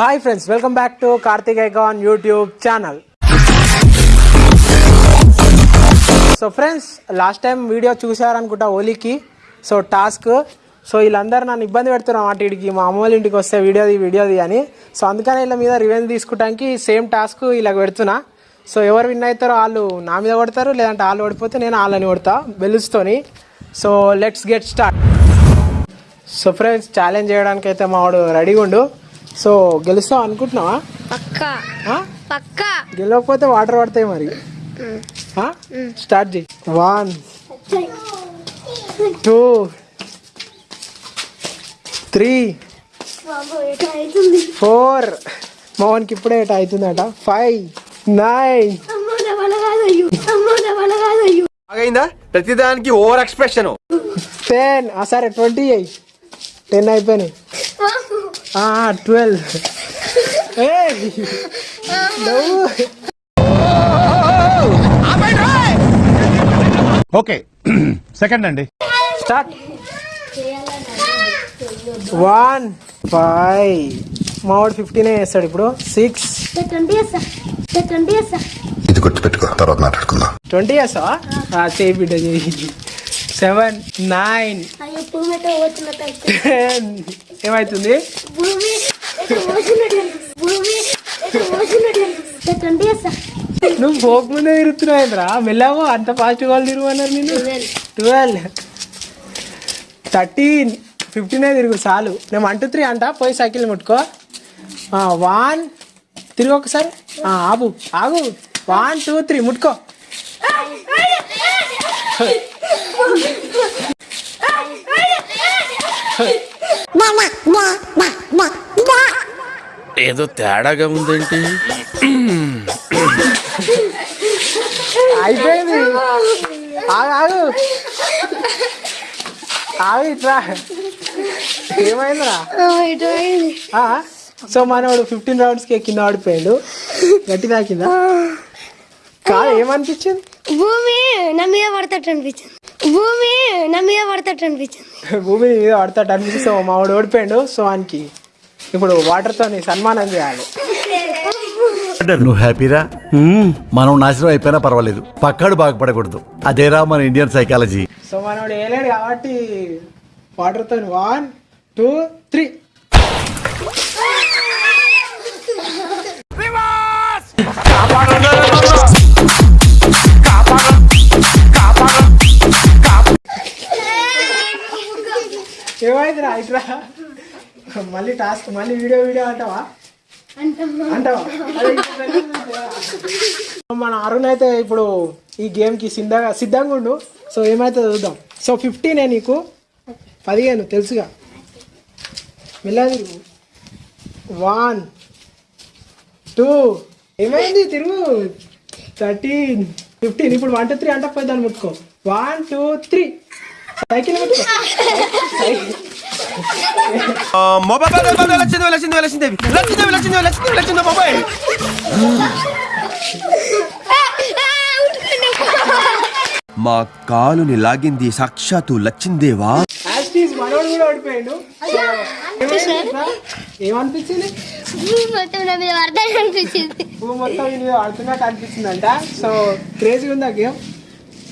Hi friends welcome back to Karthik icon YouTube channel so friends last time video చూసారనుకుంటా ఓలీకి. So task so వీళ్ళందరూ నన్ను ఇబ్బంది పెడుతున్నారు అన్నమాట వీడికి మా అమ్మ వాళ్ళ ఇంటికి వస్తే వీడియోది వీడియోది అని. సో అందుకని వీళ్ళ మీద రివెంజ్ తీసుకోవడానికి సేమ్ టాస్క్ ఇలా పెడుతున్నా. సో ఎవరు విన్ అవుతారో వాళ్ళు నా మీద కొడతారు లేదంటే వాళ్ళు ఓడిపోతే నేను వాళ్ళని కొడతా బెలుస్తోని so let's get start so friends challenge చేయడానికి అయితే మా వాడు రెడీగా ఉండు సో గెలుస్తావు అనుకుంటున్నావా? పక్క? పక్క. గెలవకపోతే వాటర్ పడతాయి మరి? స్టార్ట్ చేయి. One two three four. మోహన్కి ఇప్పుడే ఎట అవుతుందట. Five nine. బాగైందా ప్రతిదానికి ఓవర్ ఎక్స్ప్రెషన్. టెన్. సరే ట్వంటీ ఎయిట్. టెన్ అయిపోయినాయి. Twelve okay. సెకండ్ అండి. స్టార్ట్. One five. మావాడు ఫిఫ్టీనే వేస్తాడు ఇప్పుడు. సిక్స్. ఇది గుర్తుపెట్టుకో తర్వాత మాట్లాడుకుందాం. ట్వంటీ వేస్తావా చేయి బిడ్డ చేయి. Seven nine. టెన్. ఏమవుతుంది నువ్వు పోక ముందే తిరుగుతున్నావురా మెల్లవో అంత ఫాస్ట్ వాళ్ళు తిరుగన్నారు నేను ట్వెల్వ్ థర్టీన్ ఫిఫ్టీనే తిరుగు చాలు నేను వన్ టూ త్రీ అంట పోయి సైకిల్ ముట్టుకో వన్ తిరుగు ఒకసారి ఆగు ఆగు వన్ టూ త్రీ ముట్టుకో ఏదో తేడాగా ఉందేంటి? అయిపోయింది. ఆగు ఆగు. ఏమైందిరా? సో మనవాడు ఫిఫ్టీన్ రౌండ్స్కి కింద ఆడిపోయాడు. గట్టి తాకిందా? కాదు ఏమనిపించింది? భూమి నా మీద పడతాడు అనిపించింది. భూమి నా మీద పడతాడు అనిపించింది. భూమి మీద ఆడతాడు అనిపించి సో మావాడు ఓడిపోయాడు సో వానికి ఇప్పుడు వాటర్తో సన్మానం చేయాలి. నువ్వు హ్యాపీరా? మనం నాశనం అయిపోయినా పర్వాలేదు. పక్కాడు బాగుపడకూడదు అదేరా మన ఇండియన్ సైకాలజీ. సో మనవాడు వేయలేడు కాబట్టి వాటర్తో వన్ టూ త్రీ. ఏమైందిరా ఇట్రా మళ్ళీ టాస్క్ మళ్ళీ వీడియో వీడియో అంటావా? అంటావా? మన అరుణ్ అయితే ఇప్పుడు ఈ గేమ్కి సిద్ధంగా సిద్ధంగా ఉండు. సో ఏమైతే చూద్దాం. సో ఫిఫ్టీనే నీకు? పదిహేను తెలుసుగా. మెల్లగా వన్ టూ ఏమైంది? తిరుగు. Thirteen fifteen. ఇప్పుడు వన్ టూ త్రీ అంటే పోయి దాన్ని ముట్టుకో. One two three. Cycle mobile Lakshmidevi Lakshmidevi Lakshmidevi Lakshmidevi Lakshmidevi Lakshmidevi Lakshmidevi mobile మా కాలుని లాగింది సాక్షాత్తు లచ్చిందేవా? ఏమనిపించింది మొత్తం నా మీద పడతాడు అనిపించింది పువ్వు మొత్తం ఇది ఆడుతున్నట్టు అనిపిస్తుందంట సో క్రేజీగా ఉంది గేమ్?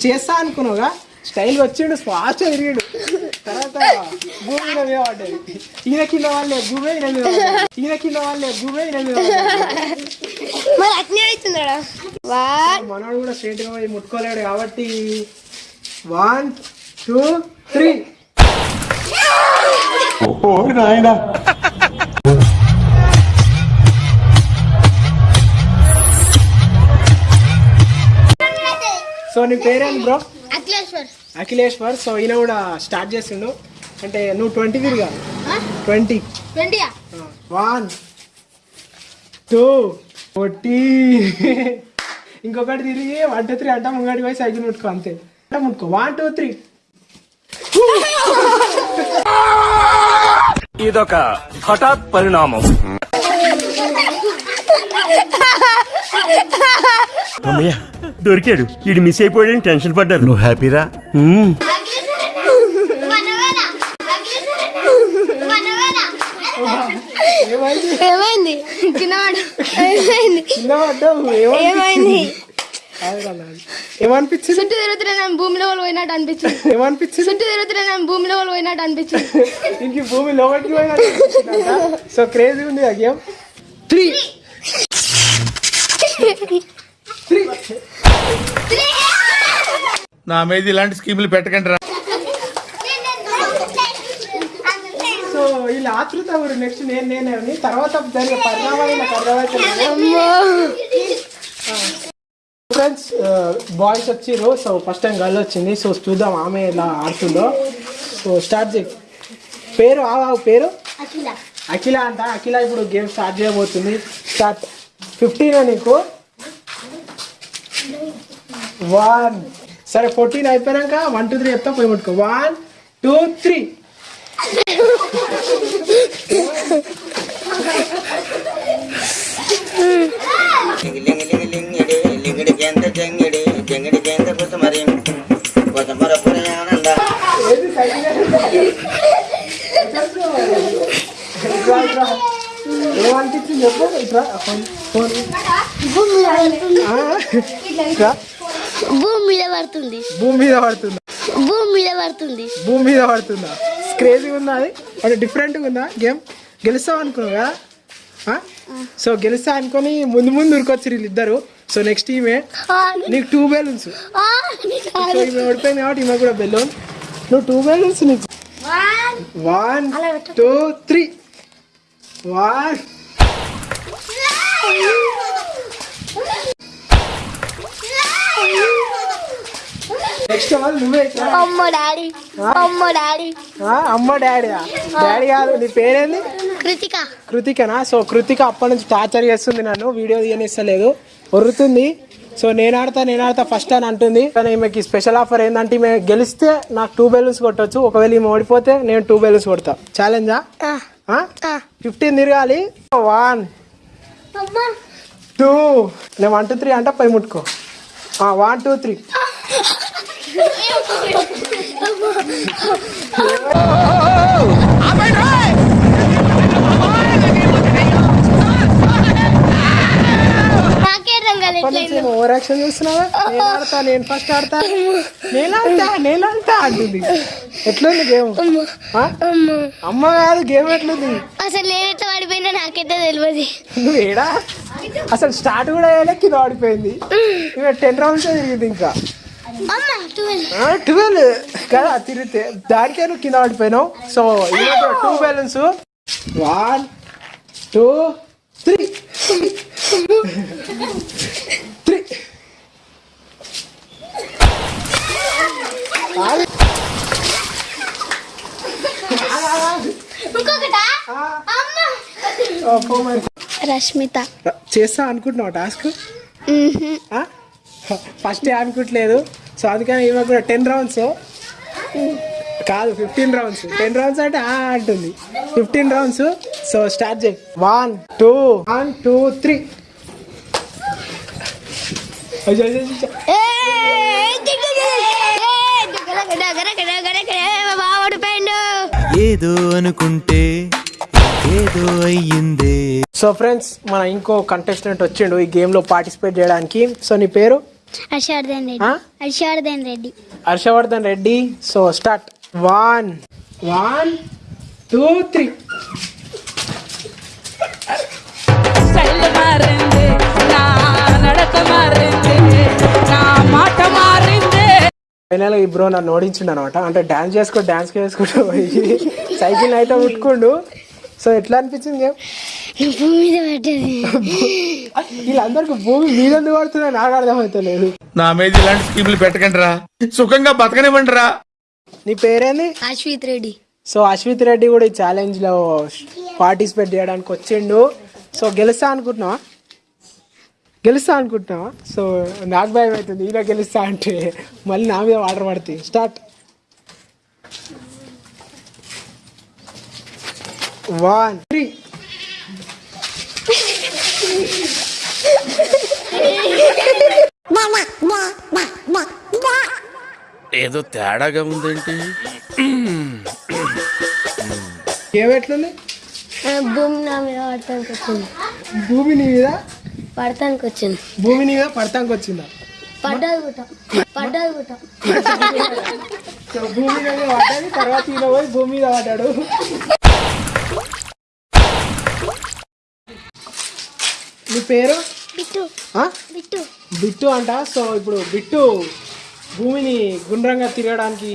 చేస్తా అనుకున్నావుగా? స్టైల్ వచ్చిండు ఫాస్ట్ తిరిగాడు. తర్వాత భూమి మీద మీద పడ్డది ఈయన కింద వాళ్ళే భూమి ఈయన మీద పడ్డది. ఈయన కింద వాళ్ళే భూమి ఈయన మీద పడ్డది. మరి అట్నే అవుతుందా వాట్ మనోడు కూడా స్ట్రైట్గా పోయి ముట్టుకోలేడు కాబట్టి వన్ టూ త్రీ. సో నీ పేరేంటి బ్రో? అఖిలేశ్వర్. అఖిలేశ్వర్ సో ఈయన కూడా స్టార్ట్ చేసిండు. అంటే నువ్వు ట్వంటీ తిరిగా ట్వంటీ వన్ టూ ఫోర్టీ ఇంకొకటి తిరిగి వన్ టూ త్రీ అంటా ముంగడి పోయి సైకిల్ ముట్టుకో అంతే. అంటే ముట్టుకో. వన్ టూ త్రీ ఇదొక హఠాత్ పరిణామం. అమ్మయ్య. దొరికాడు. వీడు మిస్ అయిపోయాడని టెన్షన్ పడ్డారు. నువ్వు హ్యాపీరా? ఏమైంది? ఏమైంది? ఏమనిపించింది చుట్టూ భూమిలో వాళ్ళు పోయినట్టు అనిపించింది. ఏమనిపించింది చుట్టూ తిరుగుతున్నా నేను భూమిలో వాళ్ళు పోయినట్టు అనిపించింది. ఇంక భూమి లోపలికి పోయినట్టు సో క్రేజీ ఉంది ఆ గేమ్. త్రీ. నా మీద ఇలాంటి స్కీములు పెట్టకండి రా. సో వీళ్ళ ఆతృత కూడా నెక్స్ట్ నేను నేనే తర్వాత జరిగే పరిణామాలు ఫ్రెండ్స్ బాయ్స్ వచ్చిర్రు సో ఫస్ట్ టైం గర్ల్ వచ్చింది. సో చూద్దాం ఆమె ఎలా ఆడుతుందో. సో స్టార్ట్ చేయి. పేరు ఆ ఆ పేరు? అఖిల. అంట. అఖిల ఇప్పుడు గేమ్ స్టార్ట్ చేయబోతుంది. స్టార్ట్ ఫిఫ్టీన్ నీకు? వన్ సరే ఫోర్టీన్ అయిపోయాక వన్ టూ త్రీ చెప్తా పోయి ముట్టుకో వన్ టూ త్రీ. ఏమనిపించింది చెప్పు ఇట్రా. భూమి మీద పడుతుంది. భూమి మీద పడుతుందా? భూమి మీద పడుతుంది. భూమి మీద పడుతుందా? క్రేజీ ఉందా అది? అంటే డిఫరెంట్గా ఉందా గేమ్? గెలుస్తావు అనుకున్నావు కదా? సో గెలుస్తా అనుకొని ముందు ముందు ఉరికొచ్చి వీళ్ళిద్దరు. సో నెక్స్ట్ ఈమె నీకు టూ బెలూన్స్ ఈమె ఓడిపోయింది కాబట్టి ఈమె కూడా బెలూన్ నువ్వు టూ బెలూన్స్ నీకు. వన్ టూ త్రీ వన్ నువ్వే. అమ్మ డాడీ. అమ్మ డాడీ. ఆ, అమ్మ డాడీ డాడీ కాదు నీ పేరేంది? కృతిక. కృతికనా? సో కృతిక అప్పటి నుంచి టార్చర్ చేస్తుంది నన్ను వీడియో తీయనిస్తలేదు. ఒర్రుతుంది. సో నేను ఆడతా నేను ఆడతా ఫస్ట్ అని అంటుంది. కానీ ఈమెకి స్పెషల్ ఆఫర్ ఏంటంటే ఈమె గెలిస్తే నాకు టూ బెలూన్స్ కొట్టొచ్చు. ఒకవేళ ఈమె ఓడిపోతే నేను టూ బెలూన్స్ కొడతా. ఛాలెంజా ఫిఫ్టీన్ తిరగాలి. వన్ టూ నేను వన్ టూ త్రీ అంటే పై ముట్టుకో. One two three over action చేస్తున్నావా? నేను ఆడతా నేను ఫస్ట్ ఆడతా. నేను ఆడతా నేను ఆడతా అంటుంది. ఎట్లుంది గేమ్? అమ్మ. కాదు గేమ్ ఎట్లుంది? అసలు నేను ఎట్లా పడిపోయినా నాకైతే తెలియదు నువ్వు ఏడా? అసలు స్టార్ట్ కూడా అయ్యాలే కింద ఆడిపోయింది ఇక టెన్ రౌండ్స్ తిరిగింది ఇంకా? ట్వెల్వ్ కదా తిరిగితే. దానికే నువ్వు కింద ఆడిపోయినావు so two balance one two three three Rashmitha చేస్తా అనుకుంటున్నావు టాస్క్ ఫస్ట్ అనుకుంటలేదు సో అందుకని ఈమె కూడా టెన్ రౌండ్స్ కాదు ఫిఫ్టీన్ రౌండ్స్ టెన్ రౌండ్స్ అంటే ఆ అంటుంది ఫిఫ్టీన్ రౌండ్స్ సో స్టార్ట్ చేయి one two one two three ఏదో అనుకుంటే ఏదో అయ్యిందే. సో ఫ్రెండ్స్ మన ఇంకో కంటెస్టెంట్ వచ్చిండు ఈ గేమ్లో పార్టిసిపేట్ చేయడానికి. సో నీ పేరు? Harshavardhan Reddy? Harshavardhan Reddy. Harshavardhan Reddy. So start one one two three style మారింది నా నడక మారింది నా ఫైనల్ ఈ బ్రో నన్ను ఓడించిండు అనమాట. అంటే డాన్స్ చేసుకో డాన్స్ చేసుకుంటూ పోయి సైకిల్ అయితే ఉట్టుకుండు సో ఎట్లా అనిపించింది గేమ్? భూమి మీద పడ్డది. వీళ్ళందరికి భూమి మీద ఎందుకు పడుతుందో నాకు అర్థమవుతలేదు నా మీద ఇలాంటి స్కీములు పెట్టకండి రా. సుఖంగా బతకనివ్వండి రా. నీ పేరేంది? అశ్విత్ రెడ్డి. సో అశ్విత్ రెడ్డి కూడా ఈ ఛాలెంజ్లో పార్టిసిపేట్ చేయడానికి వచ్చిండు. సో గెలుస్తా అనుకుంటున్నావా? గెలుస్తా అనుకుంటున్నావా? సో నాకు భయం అవుతుంది ఈయన గెలుస్తా అంటే మళ్ళీ నా మీద వాటర్ పడుతుంది స్టార్ట్. వన్. త్రీ. ఏదో తేడాగా ఉందేంటి? గేమ్ ఎట్లుంది? భూమి నా మీద భూమి నీ మీద? పడతానికి వచ్చింది భూమి మీద పడతానికి వచ్చిందా పడ్డది గుట్ట పడ్డది గుట్ట భూమి మీద పడ్డది తర్వాత ఈయన పోయి భూమి మీద పడ్డాడు. నీ పేరు? బిట్టు? బిట్టు. బిట్టు అంట. సో ఇప్పుడు బిట్టు భూమిని గుండ్రంగా తిరగడానికి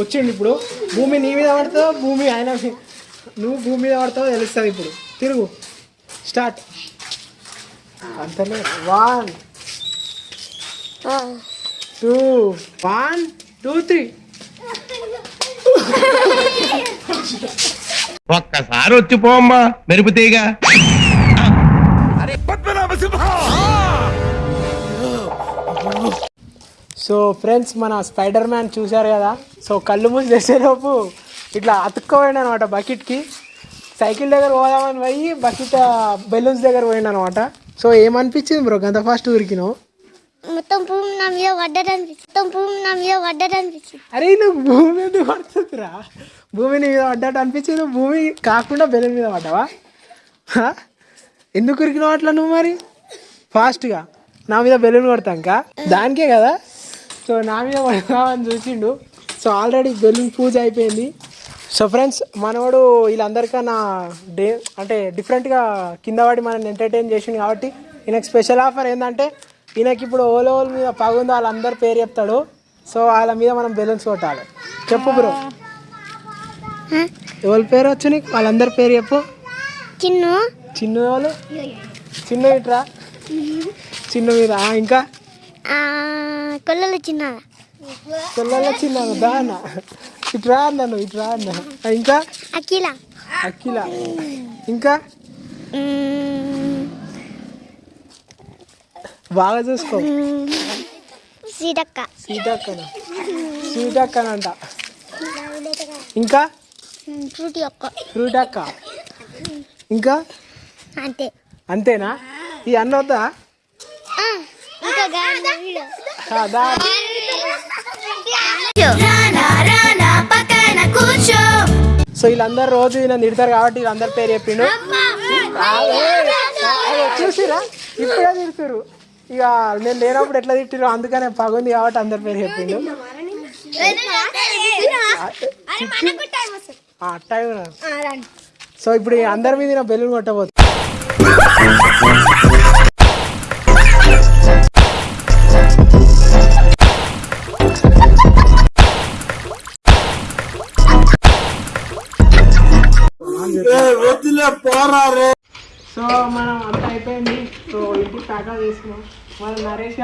వచ్చిండు ఇప్పుడు. భూమి నీ మీద పడతావు? భూమి ఆయన నువ్వు భూమి మీద పడతావు? తెలుస్తుంది ఇప్పుడు. తిరుగు. Start. అంతలే. One two one two three ఒక్కసారి వచ్చిపోమ్మా మెరుపు తీగ. సో ఫ్రెండ్స్ మన స్పైడర్ మ్యాన్ చూశారు కదా? సో కళ్ళు మూసి తెచ్చేలోపు ఇట్లా అతుక్కోపోయింది అనమాట బకెట్కి. సైకిల్ దగ్గర పోదామని పోయి బకెట్ బెలూన్స్ దగ్గర పోయిండు అనమాట సో ఏమనిపించింది బ్రో? గంత ఫాస్ట్ ఊరికినావు మొత్తం భూమి నా మీద పడ్డదనిపించింది మొత్తం భూమి నా మీద పడ్డదనిపించింది. అరే నువ్వు భూమి మీద పడుతుందిరా? భూమి నీ మీద పడ్డట్టు అనిపించింది. నువ్వు భూమి కాకుండా బెలూన్ మీద పడ్డావా? ఎందుకు ఉరికినావు అట్లా నువ్వు మరి? ఫాస్ట్గా నా మీద బెలూన్ కొడతాంక? దానికే కదా. సో నా మీద పడదామని చూసిండు. సో ఆల్రెడీ బెలూన్ పూజ అయిపోయింది. సో ఫ్రెండ్స్ మనవాడు వీళ్ళందరికన్నా డే అంటే డిఫరెంట్గా కింద పడి మనల్ని ఎంటర్టైన్ చేసిండు కాబట్టి ఈయనకి స్పెషల్ ఆఫర్ ఏంటంటే ఈయనకి ఇప్పుడు ఓలో ఓల మీద పగుందో వాళ్ళందరి పేరు చెప్తాడు. సో వాళ్ళ మీద మనం బెలూన్స్ కొట్టాలి. చెప్పు బ్రో ఎవరి పేరు వచ్చు నీకు? వాళ్ళందరి పేరు చెప్పు. చిన్ను. చిన్న వాళ్ళు చిన్న ఇట్రా? చిన్న మీద. ఇంకా? కొల్లలు చిన్న. చిన్న దాన? ఇట్రా అన్నాను ఇట్రా అన్నా ఆ, ఇంకా? అఖిల. అఖిల. ఇంకా? బాగా చూసుకో. సీతక్క. సీతక్కన. సీతక్కనంట. ఇంకా? ఫ్రూటీ ఒక్క. ఫ్రూట్ అక్క ఇంకా? అంతే. అంతేనా? ఈ గాలి వీడు. అదా సో వీళ్ళందరూ రోజు ఈయన తిడతారు కాబట్టి వీళ్ళందరి పేరు చెప్పిండు. చూసిరా ఇప్పుడే తిడుతురు ఇక నేను లేనప్పుడు ఎట్లా తిట్టిరు అందుకనే పగుంది కాబట్టి అందరి పేరు చెప్పిండు. టైం. సో ఇప్పుడు అందరి మీద బెలూన్ కొట్టబోతు సో మనం అంతా అయిపోయింది సో ఇంటికి ప్యాకా చేసుకున్నాం మన నరేష్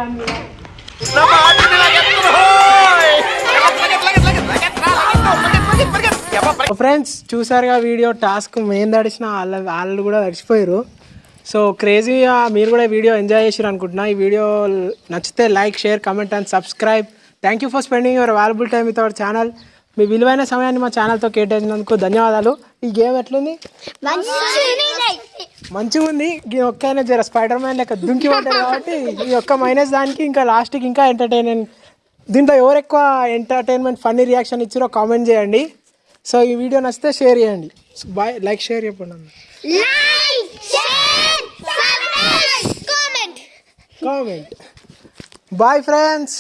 ఫ్రెండ్స్ చూసారుగా వీడియో టాస్క్ మేము తడిచిన వాళ్ళ వాళ్ళు కూడా తడిచిపోయారు సో క్రేజీగా మీరు కూడా ఈ వీడియో ఎంజాయ్ చేసారు అనుకుంటున్నా ఈ వీడియో నచ్చితే like share comment and subscribe thank you for spending your valuable time with our channel మీ విలువైన సమయాన్ని మా ఛానల్తో కేటాయించినందుకు ధన్యవాదాలు ఈ గేమ్ ఎట్లుంది? మంచిగా ఉంది ఈ ఒక్కైనా జర స్పైడర్ మ్యాన్ లెక్క దుంకి పడ్డారు కాబట్టి ఈ ఒక్క మైనస్ దానికి ఇంకా లాస్ట్కి ఇంకా ఎంటర్టైన్మెంట్ దీంట్లో ఎవరు ఎక్కువ ఎంటర్టైన్మెంట్ ఫన్నీ రియాక్షన్ ఇచ్చారో కామెంట్ చేయండి. సో ఈ వీడియో నచ్చితే షేర్ చేయండి. బాయ్. లైక్ షేర్ చెప్పండి. కామెంట్. Bye friends.